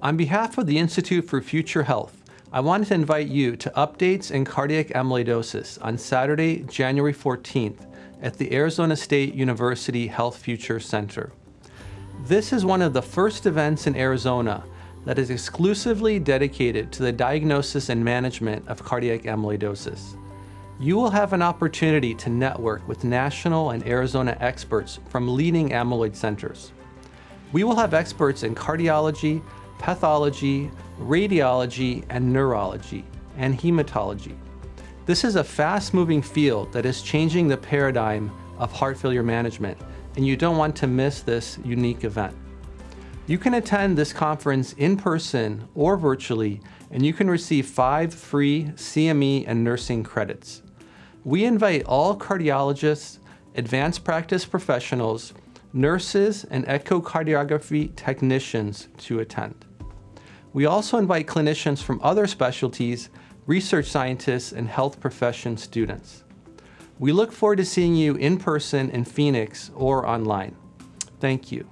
On behalf of the Institute for Future Health, I wanted to invite you to updates in cardiac amyloidosis on Saturday, January 14th at the Arizona State University Health Future Center. This is one of the first events in Arizona that is exclusively dedicated to the diagnosis and management of cardiac amyloidosis. You will have an opportunity to network with national and Arizona experts from leading amyloid centers. We will have experts in cardiology, pathology, radiology, and neurology, and hematology. This is a fast-moving field that is changing the paradigm of heart failure management, and you don't want to miss this unique event. You can attend this conference in person or virtually, and you can receive five free CME and nursing credits. We invite all cardiologists, advanced practice professionals, nurses, and echocardiography technicians to attend. We also invite clinicians from other specialties, research scientists, and health profession students. We look forward to seeing you in person in Phoenix or online. Thank you.